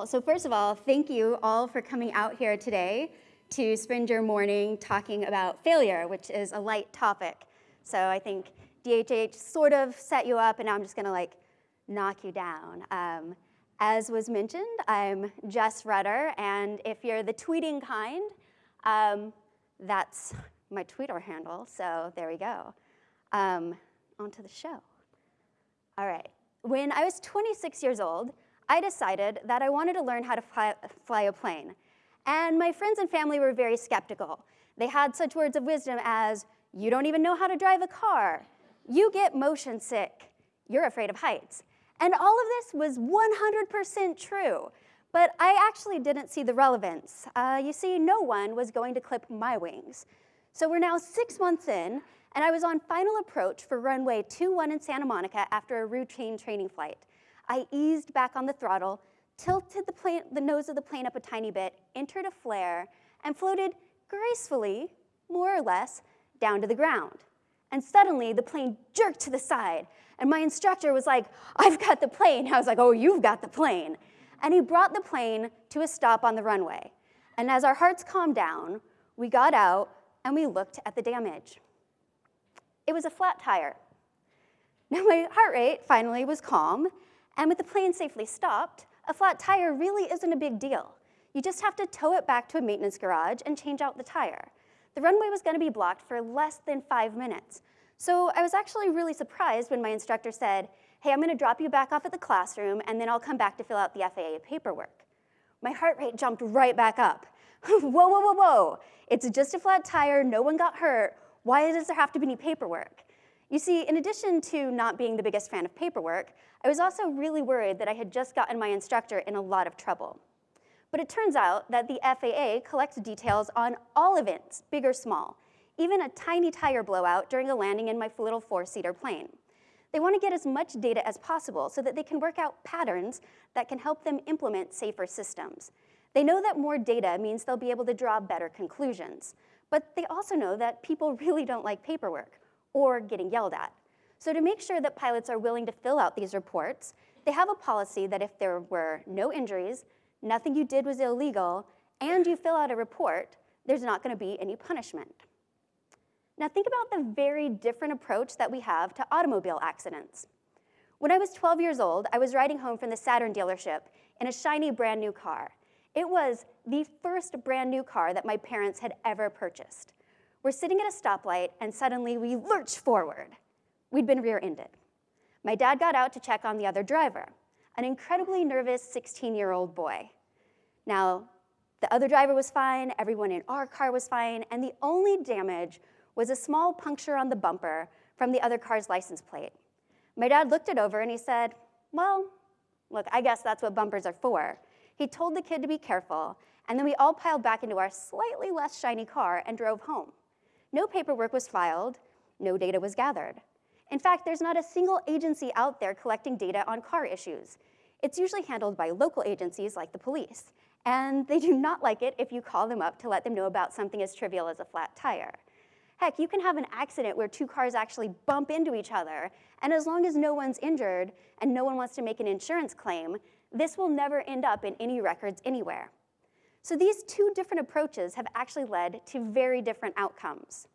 Cool. So first of all, thank you all for coming out here today to spend your morning talking about failure, which is a light topic. So I think DHH sort of set you up, and now I'm just going to like knock you down. Um, as was mentioned, I'm Jess Rudder, and if you're the tweeting kind, um, that's my Twitter handle, so there we go. Um, on to the show. All right. When I was 26 years old, I decided that I wanted to learn how to fly, fly a plane. And my friends and family were very skeptical. They had such words of wisdom as, you don't even know how to drive a car. You get motion sick. You're afraid of heights. And all of this was 100% true. But I actually didn't see the relevance. Uh, you see, no one was going to clip my wings. So we're now six months in, and I was on final approach for runway 21 in Santa Monica after a routine training flight. I eased back on the throttle, tilted the, plane, the nose of the plane up a tiny bit, entered a flare, and floated gracefully, more or less, down to the ground. And suddenly, the plane jerked to the side, and my instructor was like, I've got the plane. I was like, oh, you've got the plane. And he brought the plane to a stop on the runway. And as our hearts calmed down, we got out and we looked at the damage. It was a flat tire. Now my heart rate finally was calm, and with the plane safely stopped, a flat tire really isn't a big deal. You just have to tow it back to a maintenance garage and change out the tire. The runway was gonna be blocked for less than five minutes. So I was actually really surprised when my instructor said, hey, I'm gonna drop you back off at the classroom and then I'll come back to fill out the FAA paperwork. My heart rate jumped right back up. whoa, whoa, whoa, whoa. It's just a flat tire, no one got hurt. Why does there have to be any paperwork? You see, in addition to not being the biggest fan of paperwork, I was also really worried that I had just gotten my instructor in a lot of trouble. But it turns out that the FAA collects details on all events, big or small, even a tiny tire blowout during a landing in my little four-seater plane. They want to get as much data as possible so that they can work out patterns that can help them implement safer systems. They know that more data means they'll be able to draw better conclusions, but they also know that people really don't like paperwork or getting yelled at. So to make sure that pilots are willing to fill out these reports, they have a policy that if there were no injuries, nothing you did was illegal, and you fill out a report, there's not gonna be any punishment. Now think about the very different approach that we have to automobile accidents. When I was 12 years old, I was riding home from the Saturn dealership in a shiny brand new car. It was the first brand new car that my parents had ever purchased. We're sitting at a stoplight and suddenly we lurch forward. We'd been rear-ended. My dad got out to check on the other driver, an incredibly nervous 16-year-old boy. Now, the other driver was fine, everyone in our car was fine, and the only damage was a small puncture on the bumper from the other car's license plate. My dad looked it over and he said, well, look, I guess that's what bumpers are for. He told the kid to be careful, and then we all piled back into our slightly less shiny car and drove home. No paperwork was filed, no data was gathered. In fact, there's not a single agency out there collecting data on car issues. It's usually handled by local agencies like the police, and they do not like it if you call them up to let them know about something as trivial as a flat tire. Heck, you can have an accident where two cars actually bump into each other, and as long as no one's injured and no one wants to make an insurance claim, this will never end up in any records anywhere. So these two different approaches have actually led to very different outcomes.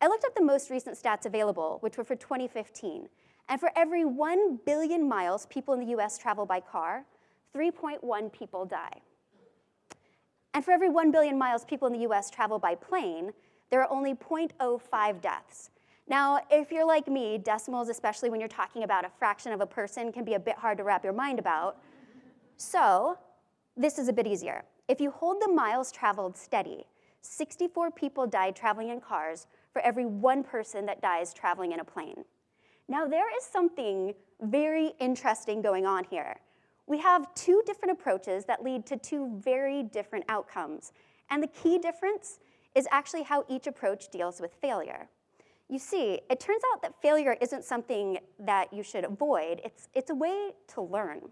I looked up the most recent stats available, which were for 2015, and for every 1 billion miles people in the US travel by car, 3.1 people die. And for every 1 billion miles people in the US travel by plane, there are only 0.05 deaths. Now, if you're like me, decimals, especially when you're talking about a fraction of a person, can be a bit hard to wrap your mind about. So this is a bit easier. If you hold the miles traveled steady, 64 people died traveling in cars for every one person that dies traveling in a plane. Now there is something very interesting going on here. We have two different approaches that lead to two very different outcomes. And the key difference is actually how each approach deals with failure. You see, it turns out that failure isn't something that you should avoid, it's, it's a way to learn.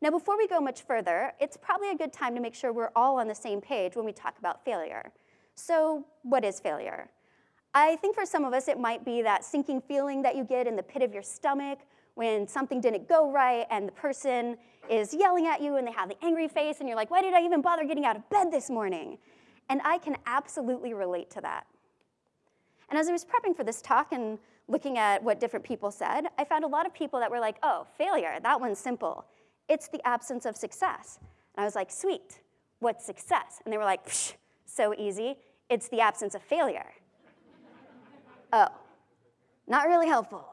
Now, before we go much further, it's probably a good time to make sure we're all on the same page when we talk about failure. So what is failure? I think for some of us, it might be that sinking feeling that you get in the pit of your stomach when something didn't go right and the person is yelling at you and they have the angry face and you're like, why did I even bother getting out of bed this morning? And I can absolutely relate to that. And as I was prepping for this talk and looking at what different people said, I found a lot of people that were like, oh, failure, that one's simple. It's the absence of success. And I was like, sweet, what's success? And they were like, Psh, so easy, it's the absence of failure. oh, not really helpful.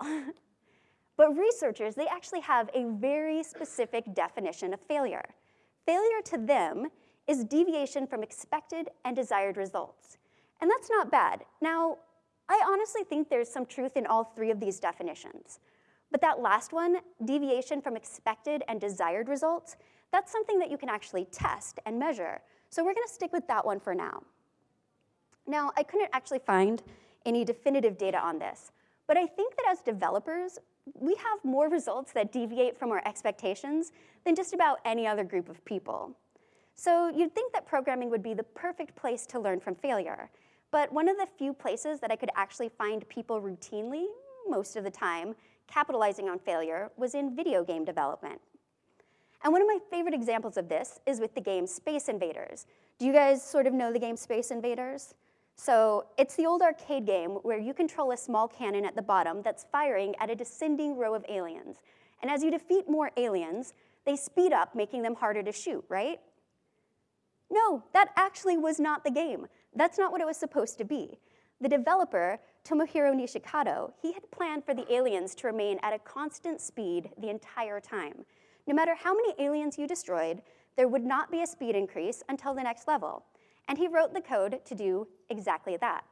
but researchers, they actually have a very specific definition of failure. Failure to them is deviation from expected and desired results. And that's not bad. Now, I honestly think there's some truth in all three of these definitions. But that last one, deviation from expected and desired results, that's something that you can actually test and measure. So we're gonna stick with that one for now. Now, I couldn't actually find any definitive data on this, but I think that as developers, we have more results that deviate from our expectations than just about any other group of people. So you'd think that programming would be the perfect place to learn from failure. But one of the few places that I could actually find people routinely, most of the time, capitalizing on failure was in video game development. And one of my favorite examples of this is with the game Space Invaders. Do you guys sort of know the game Space Invaders? So it's the old arcade game where you control a small cannon at the bottom that's firing at a descending row of aliens. And as you defeat more aliens, they speed up, making them harder to shoot, right? No, that actually was not the game. That's not what it was supposed to be. The developer, Tomohiro Nishikado, he had planned for the aliens to remain at a constant speed the entire time. No matter how many aliens you destroyed, there would not be a speed increase until the next level. And he wrote the code to do exactly that.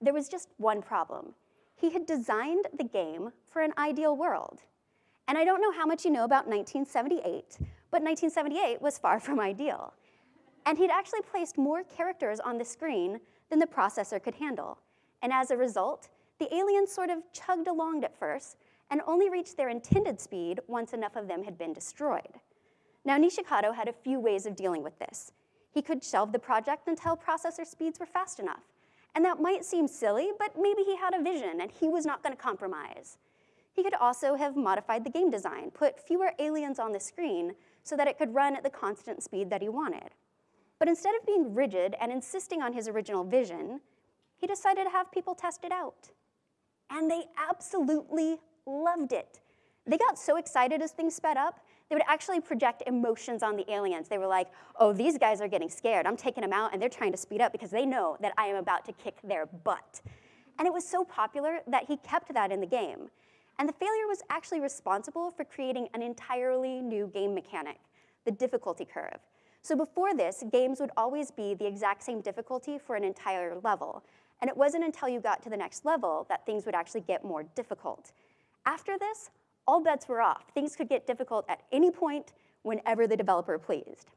There was just one problem. He had designed the game for an ideal world. And I don't know how much you know about 1978, but 1978 was far from ideal. And he'd actually placed more characters on the screen than the processor could handle. And as a result, the aliens sort of chugged along at first and only reached their intended speed once enough of them had been destroyed. Now, Nishikado had a few ways of dealing with this. He could shelve the project until processor speeds were fast enough. And that might seem silly, but maybe he had a vision and he was not gonna compromise. He could also have modified the game design, put fewer aliens on the screen so that it could run at the constant speed that he wanted. But instead of being rigid and insisting on his original vision, he decided to have people test it out. And they absolutely loved it. They got so excited as things sped up, they would actually project emotions on the aliens. They were like, oh, these guys are getting scared. I'm taking them out and they're trying to speed up because they know that I am about to kick their butt. And it was so popular that he kept that in the game. And the failure was actually responsible for creating an entirely new game mechanic, the difficulty curve. So before this, games would always be the exact same difficulty for an entire level. And it wasn't until you got to the next level that things would actually get more difficult. After this, all bets were off. Things could get difficult at any point, whenever the developer pleased.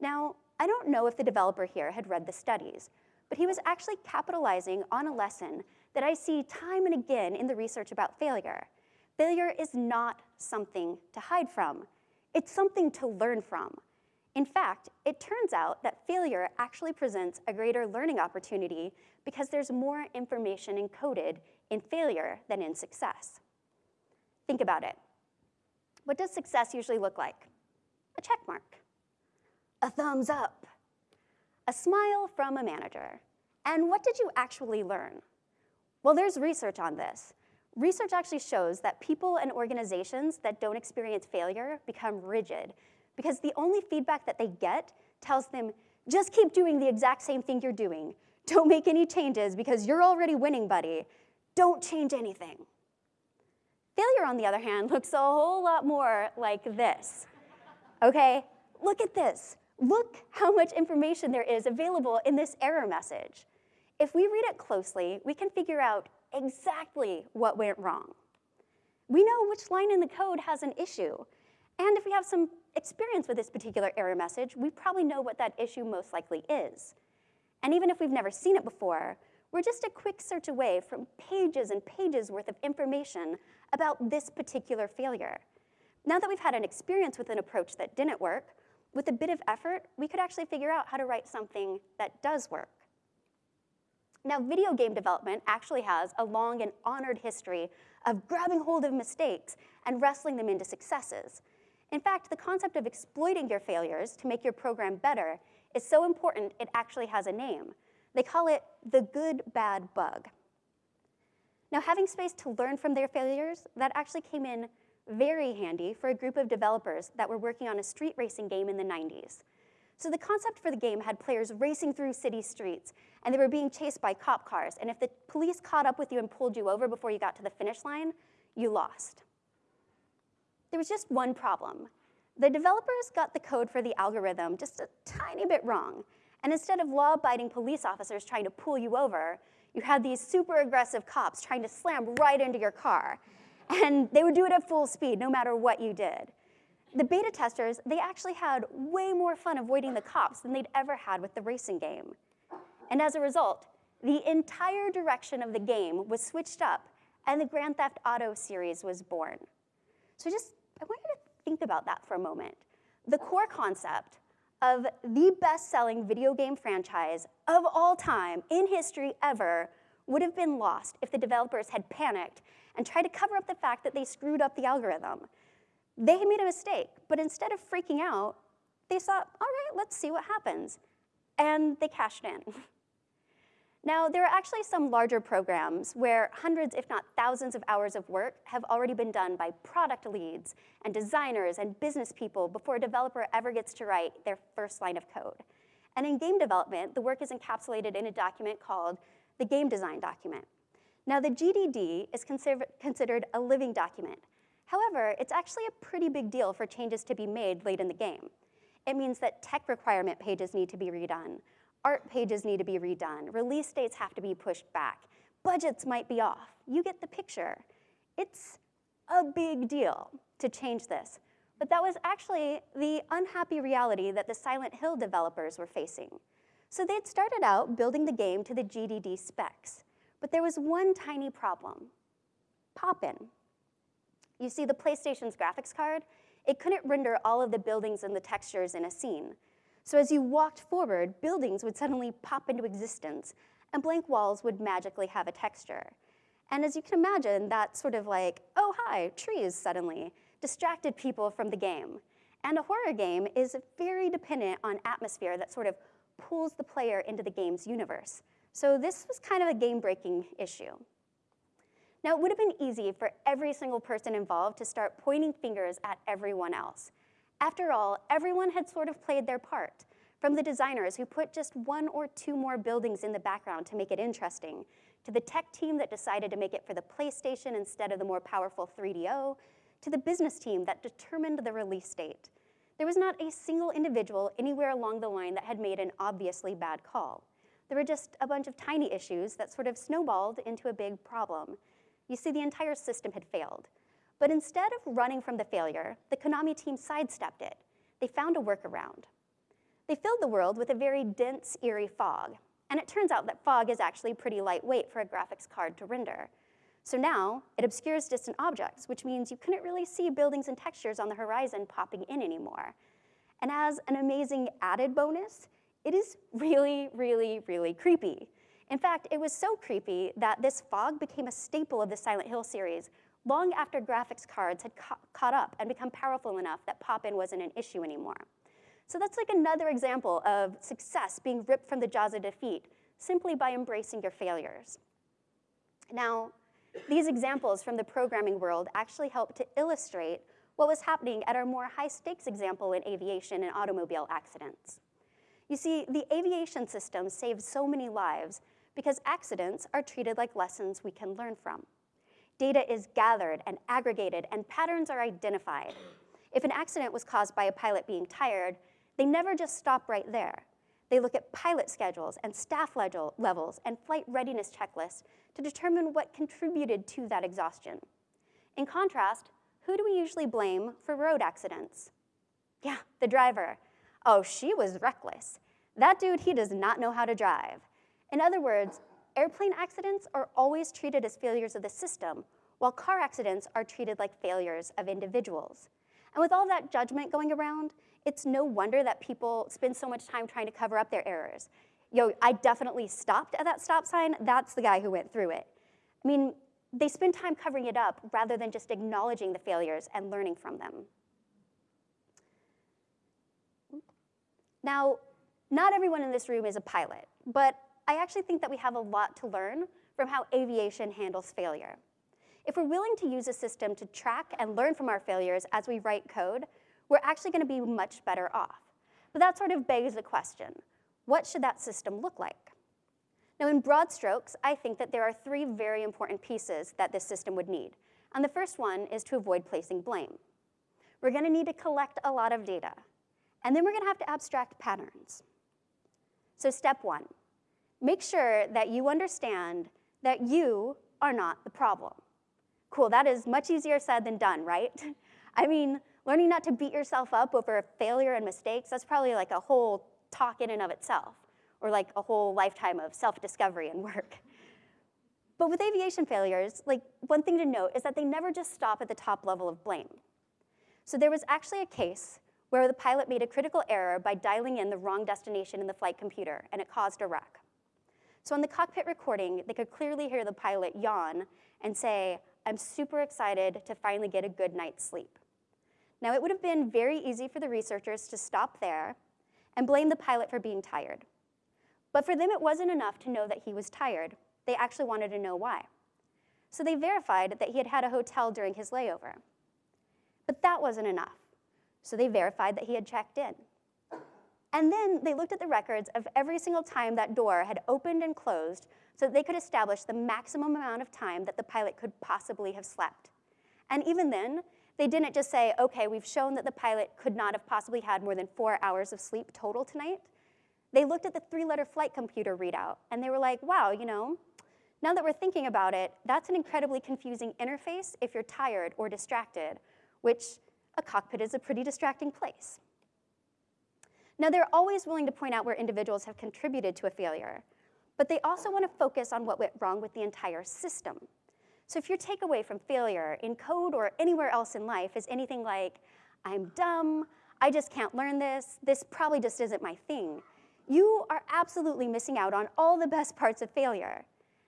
Now, I don't know if the developer here had read the studies, but he was actually capitalizing on a lesson that I see time and again in the research about failure. Failure is not something to hide from. It's something to learn from. In fact, it turns out that failure actually presents a greater learning opportunity because there's more information encoded in failure than in success. Think about it. What does success usually look like? A check mark, a thumbs up, a smile from a manager. And what did you actually learn? Well, there's research on this. Research actually shows that people and organizations that don't experience failure become rigid because the only feedback that they get tells them, just keep doing the exact same thing you're doing. Don't make any changes because you're already winning, buddy. Don't change anything. Failure, on the other hand, looks a whole lot more like this. Okay, look at this. Look how much information there is available in this error message. If we read it closely, we can figure out exactly what went wrong. We know which line in the code has an issue. And if we have some experience with this particular error message, we probably know what that issue most likely is. And even if we've never seen it before, we're just a quick search away from pages and pages worth of information about this particular failure. Now that we've had an experience with an approach that didn't work, with a bit of effort, we could actually figure out how to write something that does work. Now, video game development actually has a long and honored history of grabbing hold of mistakes and wrestling them into successes. In fact, the concept of exploiting your failures to make your program better is so important it actually has a name. They call it the good bad bug. Now, having space to learn from their failures, that actually came in very handy for a group of developers that were working on a street racing game in the 90s. So the concept for the game had players racing through city streets, and they were being chased by cop cars. And if the police caught up with you and pulled you over before you got to the finish line, you lost. There was just one problem. The developers got the code for the algorithm just a tiny bit wrong. And instead of law-abiding police officers trying to pull you over, you had these super aggressive cops trying to slam right into your car. And they would do it at full speed, no matter what you did. The beta testers, they actually had way more fun avoiding the cops than they'd ever had with the racing game. And as a result, the entire direction of the game was switched up and the Grand Theft Auto series was born. So just, I want you to think about that for a moment. The core concept of the best-selling video game franchise of all time in history ever would have been lost if the developers had panicked and tried to cover up the fact that they screwed up the algorithm. They had made a mistake, but instead of freaking out, they thought, all right, let's see what happens. And they cashed in. Now, there are actually some larger programs where hundreds, if not thousands of hours of work have already been done by product leads and designers and business people before a developer ever gets to write their first line of code. And in game development, the work is encapsulated in a document called the Game Design Document. Now, the GDD is considered a living document. However, it's actually a pretty big deal for changes to be made late in the game. It means that tech requirement pages need to be redone, Art pages need to be redone. Release dates have to be pushed back. Budgets might be off. You get the picture. It's a big deal to change this. But that was actually the unhappy reality that the Silent Hill developers were facing. So they'd started out building the game to the GDD specs, but there was one tiny problem, pop-in. You see, the PlayStation's graphics card, it couldn't render all of the buildings and the textures in a scene, so as you walked forward, buildings would suddenly pop into existence, and blank walls would magically have a texture. And as you can imagine, that sort of like, oh hi, trees suddenly, distracted people from the game. And a horror game is very dependent on atmosphere that sort of pulls the player into the game's universe. So this was kind of a game-breaking issue. Now, it would have been easy for every single person involved to start pointing fingers at everyone else. After all, everyone had sort of played their part, from the designers who put just one or two more buildings in the background to make it interesting, to the tech team that decided to make it for the PlayStation instead of the more powerful 3DO, to the business team that determined the release date. There was not a single individual anywhere along the line that had made an obviously bad call. There were just a bunch of tiny issues that sort of snowballed into a big problem. You see, the entire system had failed. But instead of running from the failure, the Konami team sidestepped it. They found a workaround. They filled the world with a very dense, eerie fog. And it turns out that fog is actually pretty lightweight for a graphics card to render. So now, it obscures distant objects, which means you couldn't really see buildings and textures on the horizon popping in anymore. And as an amazing added bonus, it is really, really, really creepy. In fact, it was so creepy that this fog became a staple of the Silent Hill series, long after graphics cards had ca caught up and become powerful enough that pop-in wasn't an issue anymore. So that's like another example of success being ripped from the jaws of defeat simply by embracing your failures. Now, these examples from the programming world actually help to illustrate what was happening at our more high-stakes example in aviation and automobile accidents. You see, the aviation system saves so many lives because accidents are treated like lessons we can learn from. Data is gathered and aggregated and patterns are identified. If an accident was caused by a pilot being tired, they never just stop right there. They look at pilot schedules and staff levels and flight readiness checklists to determine what contributed to that exhaustion. In contrast, who do we usually blame for road accidents? Yeah, the driver. Oh, she was reckless. That dude, he does not know how to drive. In other words, Airplane accidents are always treated as failures of the system, while car accidents are treated like failures of individuals. And with all that judgment going around, it's no wonder that people spend so much time trying to cover up their errors. Yo, I definitely stopped at that stop sign. That's the guy who went through it. I mean, they spend time covering it up rather than just acknowledging the failures and learning from them. Now, not everyone in this room is a pilot, but I actually think that we have a lot to learn from how aviation handles failure. If we're willing to use a system to track and learn from our failures as we write code, we're actually gonna be much better off. But that sort of begs the question, what should that system look like? Now in broad strokes, I think that there are three very important pieces that this system would need. And the first one is to avoid placing blame. We're gonna need to collect a lot of data. And then we're gonna have to abstract patterns. So step one, make sure that you understand that you are not the problem. Cool, that is much easier said than done, right? I mean, learning not to beat yourself up over a failure and mistakes, that's probably like a whole talk in and of itself or like a whole lifetime of self-discovery and work. But with aviation failures, like one thing to note is that they never just stop at the top level of blame. So there was actually a case where the pilot made a critical error by dialing in the wrong destination in the flight computer, and it caused a wreck. So on the cockpit recording, they could clearly hear the pilot yawn and say, I'm super excited to finally get a good night's sleep. Now, it would have been very easy for the researchers to stop there and blame the pilot for being tired. But for them, it wasn't enough to know that he was tired. They actually wanted to know why. So they verified that he had had a hotel during his layover. But that wasn't enough. So they verified that he had checked in. And then they looked at the records of every single time that door had opened and closed so that they could establish the maximum amount of time that the pilot could possibly have slept. And even then, they didn't just say, okay, we've shown that the pilot could not have possibly had more than four hours of sleep total tonight. They looked at the three-letter flight computer readout, and they were like, wow, you know, now that we're thinking about it, that's an incredibly confusing interface if you're tired or distracted, which a cockpit is a pretty distracting place. Now, they're always willing to point out where individuals have contributed to a failure, but they also want to focus on what went wrong with the entire system. So if your takeaway from failure in code or anywhere else in life is anything like, I'm dumb, I just can't learn this, this probably just isn't my thing, you are absolutely missing out on all the best parts of failure.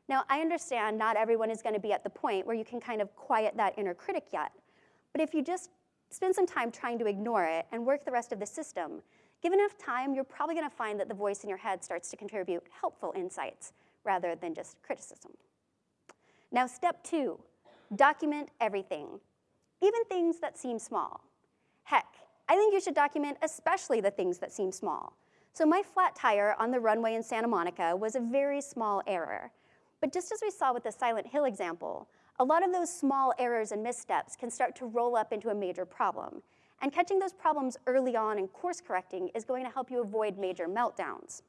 Now, I understand not everyone is gonna be at the point where you can kind of quiet that inner critic yet, but if you just spend some time trying to ignore it and work the rest of the system, given enough time, you're probably gonna find that the voice in your head starts to contribute helpful insights rather than just criticism. Now, step two, document everything, even things that seem small. Heck, I think you should document especially the things that seem small. So my flat tire on the runway in Santa Monica was a very small error. But just as we saw with the Silent Hill example, a lot of those small errors and missteps can start to roll up into a major problem. And catching those problems early on and course correcting is going to help you avoid major meltdowns.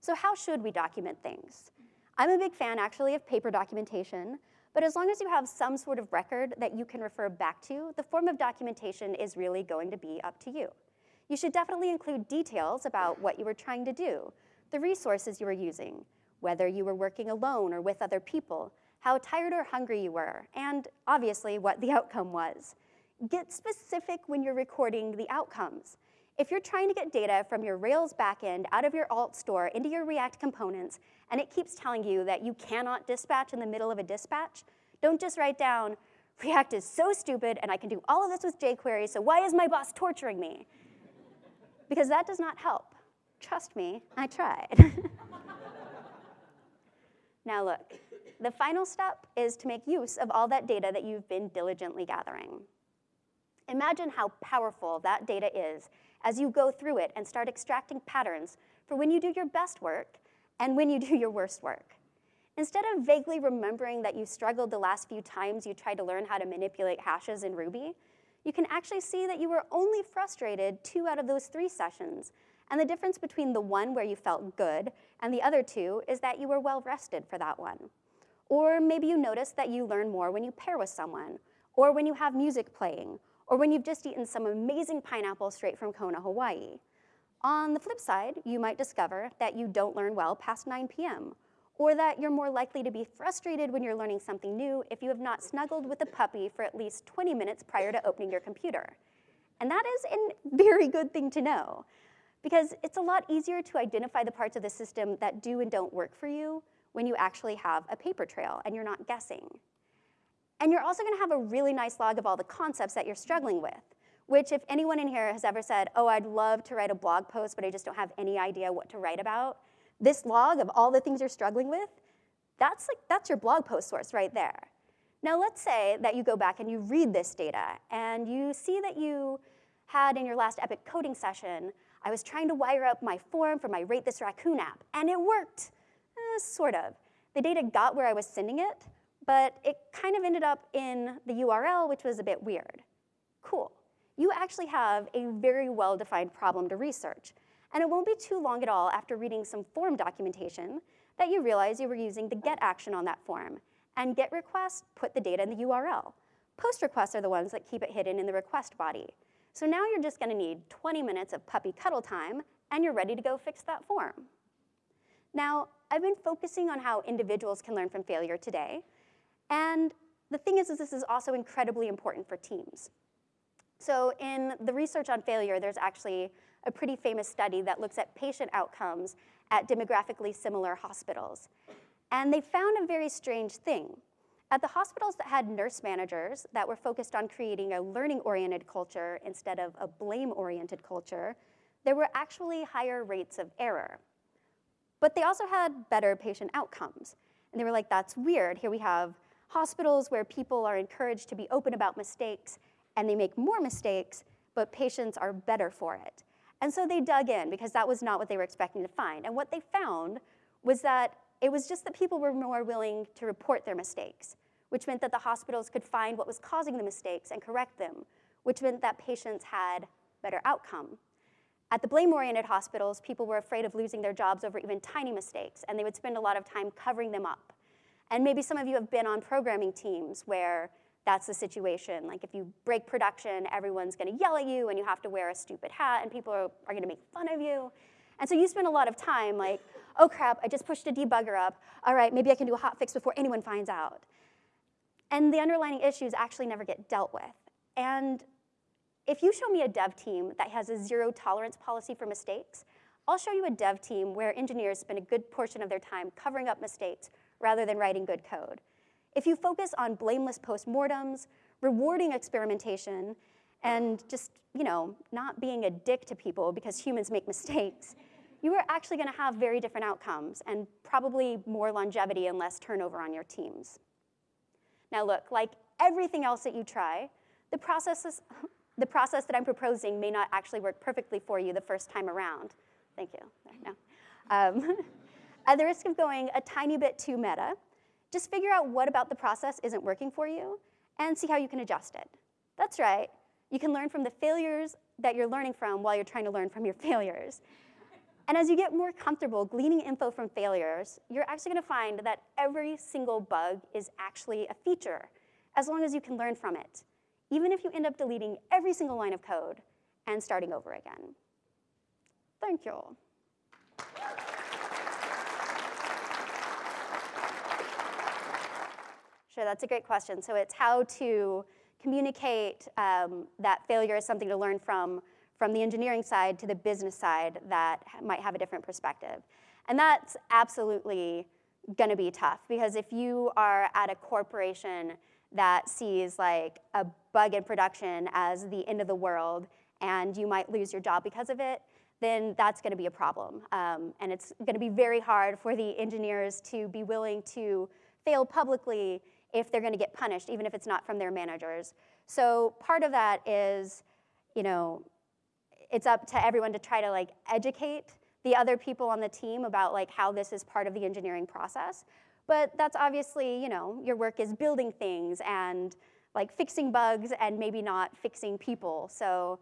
So how should we document things? I'm a big fan actually of paper documentation, but as long as you have some sort of record that you can refer back to, the form of documentation is really going to be up to you. You should definitely include details about what you were trying to do, the resources you were using, whether you were working alone or with other people, how tired or hungry you were, and obviously what the outcome was. Get specific when you're recording the outcomes. If you're trying to get data from your Rails backend out of your alt store into your React components, and it keeps telling you that you cannot dispatch in the middle of a dispatch, don't just write down, React is so stupid and I can do all of this with jQuery, so why is my boss torturing me? because that does not help. Trust me, I tried. now look, the final step is to make use of all that data that you've been diligently gathering. Imagine how powerful that data is as you go through it and start extracting patterns for when you do your best work and when you do your worst work. Instead of vaguely remembering that you struggled the last few times you tried to learn how to manipulate hashes in Ruby, you can actually see that you were only frustrated two out of those three sessions. And the difference between the one where you felt good and the other two is that you were well rested for that one. Or maybe you notice that you learn more when you pair with someone, or when you have music playing, or when you've just eaten some amazing pineapple straight from Kona, Hawaii. On the flip side, you might discover that you don't learn well past 9 p.m., or that you're more likely to be frustrated when you're learning something new if you have not snuggled with a puppy for at least 20 minutes prior to opening your computer. And that is a very good thing to know, because it's a lot easier to identify the parts of the system that do and don't work for you when you actually have a paper trail and you're not guessing. And you're also gonna have a really nice log of all the concepts that you're struggling with, which if anyone in here has ever said, oh, I'd love to write a blog post, but I just don't have any idea what to write about, this log of all the things you're struggling with, that's, like, that's your blog post source right there. Now let's say that you go back and you read this data and you see that you had in your last Epic coding session, I was trying to wire up my form for my Rate This Raccoon app, and it worked, eh, sort of. The data got where I was sending it, but it kind of ended up in the URL, which was a bit weird. Cool. You actually have a very well-defined problem to research, and it won't be too long at all after reading some form documentation that you realize you were using the get action on that form, and get request put the data in the URL. Post requests are the ones that keep it hidden in the request body. So now you're just gonna need 20 minutes of puppy cuddle time, and you're ready to go fix that form. Now, I've been focusing on how individuals can learn from failure today, and the thing is, is this is also incredibly important for teams. So in the research on failure, there's actually a pretty famous study that looks at patient outcomes at demographically similar hospitals. And they found a very strange thing. At the hospitals that had nurse managers that were focused on creating a learning-oriented culture instead of a blame-oriented culture, there were actually higher rates of error. But they also had better patient outcomes. And they were like, that's weird. Here we have hospitals where people are encouraged to be open about mistakes and they make more mistakes, but patients are better for it. And so they dug in because that was not what they were expecting to find. And what they found was that it was just that people were more willing to report their mistakes, which meant that the hospitals could find what was causing the mistakes and correct them, which meant that patients had better outcome. At the blame-oriented hospitals, people were afraid of losing their jobs over even tiny mistakes, and they would spend a lot of time covering them up. And maybe some of you have been on programming teams where that's the situation. Like if you break production, everyone's gonna yell at you and you have to wear a stupid hat and people are, are gonna make fun of you. And so you spend a lot of time like, oh crap, I just pushed a debugger up. All right, maybe I can do a hot fix before anyone finds out. And the underlying issues actually never get dealt with. And if you show me a dev team that has a zero tolerance policy for mistakes, I'll show you a dev team where engineers spend a good portion of their time covering up mistakes rather than writing good code. If you focus on blameless postmortems, rewarding experimentation, and just, you know, not being a dick to people because humans make mistakes, you are actually gonna have very different outcomes and probably more longevity and less turnover on your teams. Now look, like everything else that you try, the process, the process that I'm proposing may not actually work perfectly for you the first time around. Thank you. No. Um, at the risk of going a tiny bit too meta, just figure out what about the process isn't working for you and see how you can adjust it. That's right. You can learn from the failures that you're learning from while you're trying to learn from your failures. And as you get more comfortable gleaning info from failures, you're actually gonna find that every single bug is actually a feature, as long as you can learn from it, even if you end up deleting every single line of code and starting over again. Thank you. Sure, that's a great question. So it's how to communicate um, that failure is something to learn from from the engineering side to the business side that might have a different perspective. And that's absolutely gonna be tough because if you are at a corporation that sees like a bug in production as the end of the world and you might lose your job because of it, then that's gonna be a problem. Um, and it's gonna be very hard for the engineers to be willing to fail publicly if they're gonna get punished, even if it's not from their managers. So part of that is, you know, it's up to everyone to try to like educate the other people on the team about like how this is part of the engineering process. But that's obviously, you know, your work is building things and like fixing bugs and maybe not fixing people. So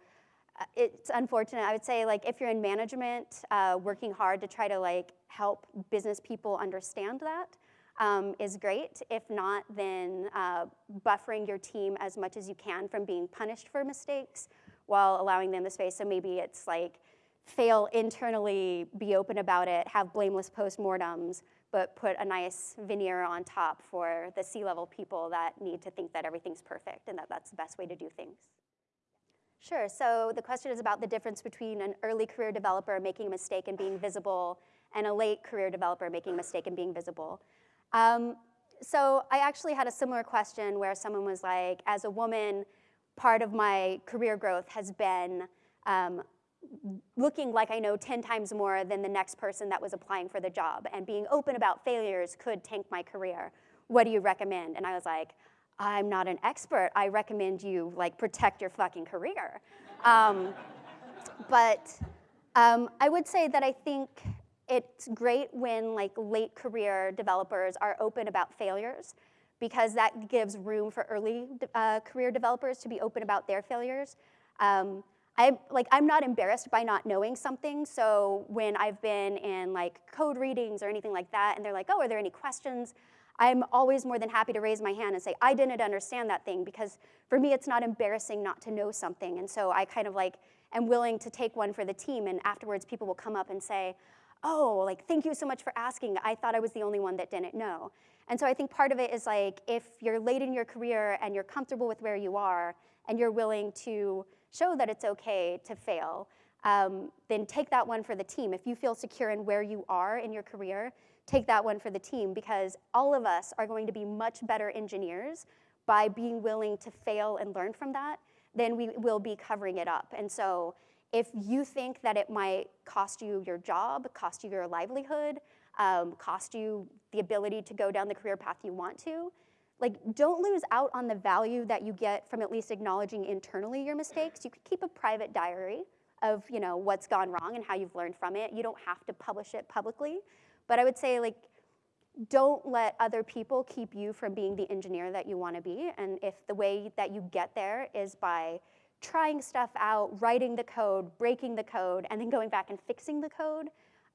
uh, it's unfortunate. I would say like if you're in management, uh, working hard to try to like help business people understand that um, is great. If not, then uh, buffering your team as much as you can from being punished for mistakes while allowing them the space. So maybe it's like fail internally, be open about it, have blameless postmortems, but put a nice veneer on top for the C-level people that need to think that everything's perfect and that that's the best way to do things. Sure, so the question is about the difference between an early career developer making a mistake and being visible and a late career developer making a mistake and being visible. Um, so I actually had a similar question where someone was like, as a woman, part of my career growth has been um, looking like I know 10 times more than the next person that was applying for the job and being open about failures could tank my career. What do you recommend? And I was like, I'm not an expert. I recommend you like protect your fucking career. Um, but um, I would say that I think it's great when like late career developers are open about failures because that gives room for early uh, career developers to be open about their failures. Um, I, like, I'm not embarrassed by not knowing something, so when I've been in like code readings or anything like that, and they're like, oh, are there any questions? I'm always more than happy to raise my hand and say, I didn't understand that thing, because for me, it's not embarrassing not to know something, and so I kind of like am willing to take one for the team, and afterwards people will come up and say, oh, like, thank you so much for asking. I thought I was the only one that didn't know. And so I think part of it is like, if you're late in your career and you're comfortable with where you are, and you're willing to show that it's okay to fail, um, then take that one for the team. If you feel secure in where you are in your career, take that one for the team because all of us are going to be much better engineers by being willing to fail and learn from that than we will be covering it up. And so if you think that it might cost you your job, cost you your livelihood, um, cost you the ability to go down the career path you want to, like don't lose out on the value that you get from at least acknowledging internally your mistakes. You could keep a private diary of you know what's gone wrong and how you've learned from it. You don't have to publish it publicly, but I would say like don't let other people keep you from being the engineer that you want to be. And if the way that you get there is by trying stuff out, writing the code, breaking the code, and then going back and fixing the code,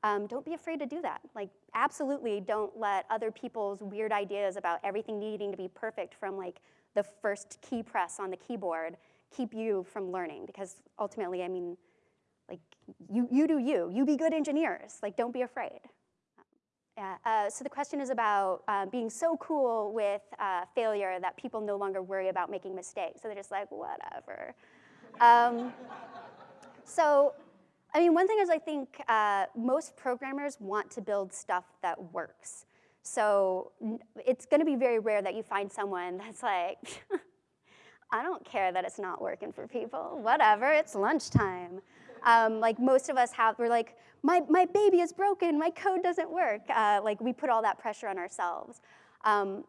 um, don't be afraid to do that. Like, absolutely don't let other people's weird ideas about everything needing to be perfect from like the first key press on the keyboard keep you from learning because ultimately, I mean, like, you, you do you. You be good engineers. Like, don't be afraid. Yeah, uh, so the question is about uh, being so cool with uh, failure that people no longer worry about making mistakes. So they're just like, whatever. Um, so I mean, one thing is I think uh, most programmers want to build stuff that works. So it's going to be very rare that you find someone that's like, I don't care that it's not working for people. Whatever, it's lunchtime. Um, like most of us have, we're like, my, my baby is broken, my code doesn't work. Uh, like we put all that pressure on ourselves. Um,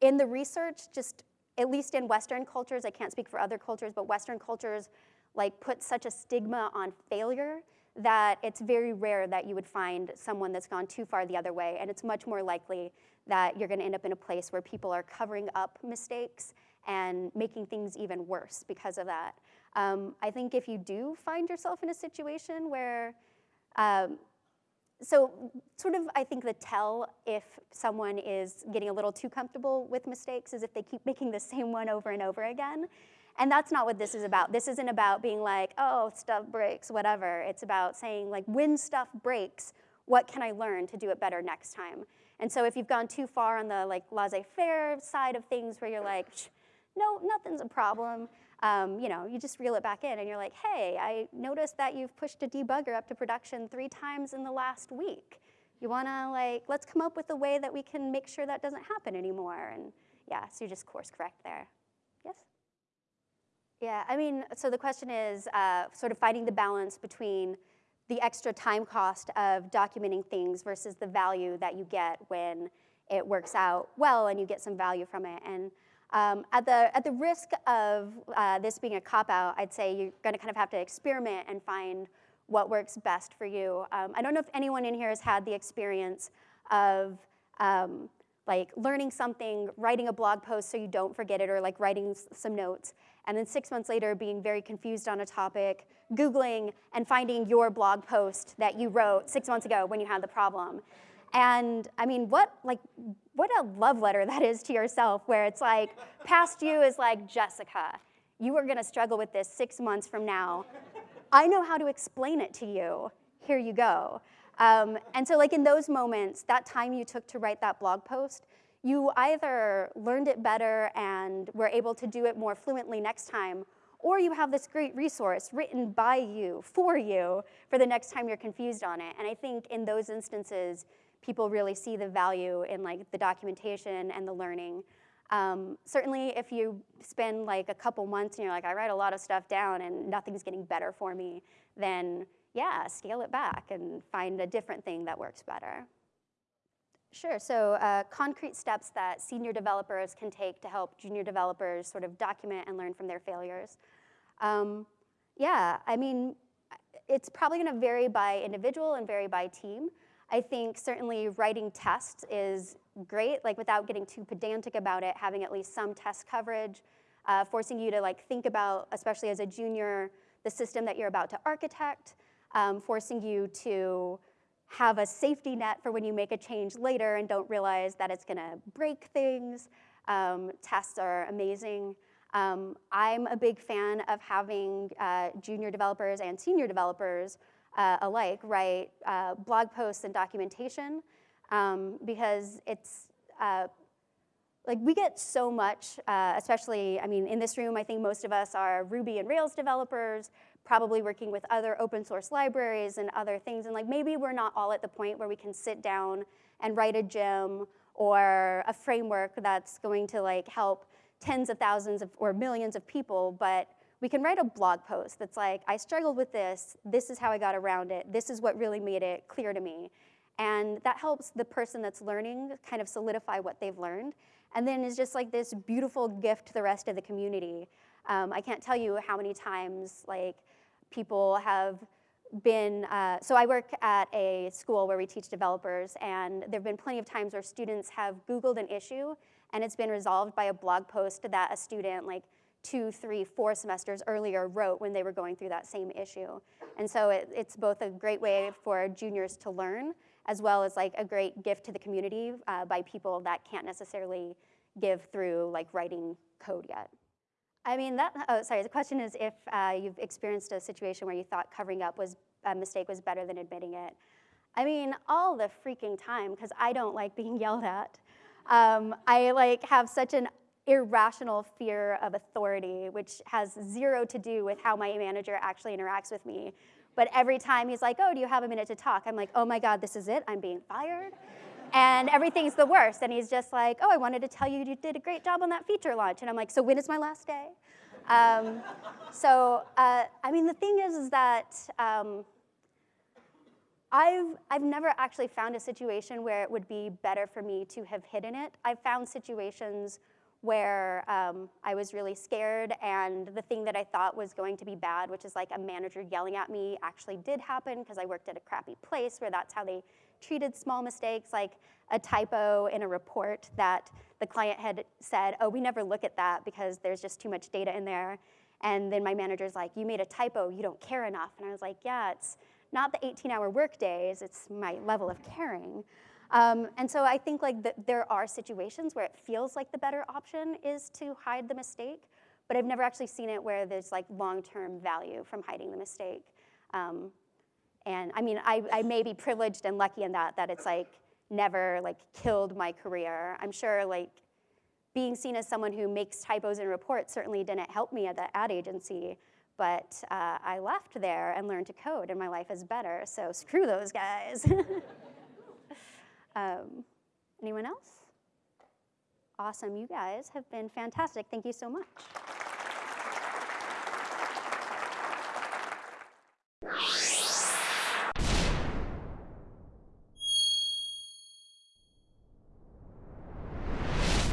in the research, just at least in Western cultures, I can't speak for other cultures, but Western cultures, like put such a stigma on failure that it's very rare that you would find someone that's gone too far the other way. And it's much more likely that you're gonna end up in a place where people are covering up mistakes and making things even worse because of that. Um, I think if you do find yourself in a situation where, um, so sort of I think the tell if someone is getting a little too comfortable with mistakes is if they keep making the same one over and over again. And that's not what this is about. This isn't about being like, oh, stuff breaks, whatever. It's about saying like, when stuff breaks, what can I learn to do it better next time? And so if you've gone too far on the like laissez-faire side of things where you're like, no, nothing's a problem, um, you know, you just reel it back in and you're like, hey, I noticed that you've pushed a debugger up to production three times in the last week. You wanna like, let's come up with a way that we can make sure that doesn't happen anymore. And yeah, so you just course correct there. Yes? Yeah, I mean, so the question is uh, sort of finding the balance between the extra time cost of documenting things versus the value that you get when it works out well and you get some value from it. And um, at, the, at the risk of uh, this being a cop-out, I'd say you're gonna kind of have to experiment and find what works best for you. Um, I don't know if anyone in here has had the experience of um, like learning something, writing a blog post so you don't forget it, or like writing some notes, and then six months later being very confused on a topic, Googling and finding your blog post that you wrote six months ago when you had the problem. And I mean, what like what a love letter that is to yourself, where it's like, past you is like, Jessica, you are gonna struggle with this six months from now. I know how to explain it to you. Here you go. Um, and so like in those moments, that time you took to write that blog post, you either learned it better and were able to do it more fluently next time, or you have this great resource written by you, for you, for the next time you're confused on it. And I think in those instances, people really see the value in like the documentation and the learning. Um, certainly if you spend like a couple months and you're like, I write a lot of stuff down and nothing's getting better for me, then yeah, scale it back and find a different thing that works better. Sure, so uh, concrete steps that senior developers can take to help junior developers sort of document and learn from their failures. Um, yeah, I mean, it's probably gonna vary by individual and vary by team. I think certainly writing tests is great, like without getting too pedantic about it, having at least some test coverage, uh, forcing you to like think about, especially as a junior, the system that you're about to architect, um, forcing you to have a safety net for when you make a change later and don't realize that it's gonna break things. Um, tests are amazing. Um, I'm a big fan of having uh, junior developers and senior developers uh, alike write uh, blog posts and documentation um, because it's, uh, like we get so much, uh, especially, I mean, in this room, I think most of us are Ruby and Rails developers, probably working with other open source libraries and other things. And like maybe we're not all at the point where we can sit down and write a gem or a framework that's going to like help tens of thousands of, or millions of people, but we can write a blog post that's like, I struggled with this, this is how I got around it, this is what really made it clear to me. And that helps the person that's learning kind of solidify what they've learned. And then is just like this beautiful gift to the rest of the community. Um, I can't tell you how many times like people have been, uh, so I work at a school where we teach developers and there've been plenty of times where students have Googled an issue and it's been resolved by a blog post that a student like two, three, four semesters earlier wrote when they were going through that same issue. And so it, it's both a great way for juniors to learn as well as like a great gift to the community uh, by people that can't necessarily give through like writing code yet. I mean, that, oh, sorry, the question is if uh, you've experienced a situation where you thought covering up was a mistake was better than admitting it. I mean, all the freaking time, because I don't like being yelled at. Um, I like have such an irrational fear of authority, which has zero to do with how my manager actually interacts with me. But every time he's like, oh, do you have a minute to talk? I'm like, oh my God, this is it, I'm being fired and everything's the worst. And he's just like, oh, I wanted to tell you you did a great job on that feature launch. And I'm like, so when is my last day? Um, so, uh, I mean, the thing is, is that um, I've, I've never actually found a situation where it would be better for me to have hidden it. I've found situations where um, I was really scared and the thing that I thought was going to be bad, which is like a manager yelling at me, actually did happen because I worked at a crappy place where that's how they treated small mistakes like a typo in a report that the client had said, oh, we never look at that because there's just too much data in there. And then my manager's like, you made a typo, you don't care enough. And I was like, yeah, it's not the 18 hour work days, it's my level of caring. Um, and so I think like the, there are situations where it feels like the better option is to hide the mistake, but I've never actually seen it where there's like long-term value from hiding the mistake. Um, and I mean, I, I may be privileged and lucky in that, that it's like never like killed my career. I'm sure like being seen as someone who makes typos in reports certainly didn't help me at the ad agency, but uh, I left there and learned to code and my life is better, so screw those guys. um, anyone else? Awesome, you guys have been fantastic. Thank you so much.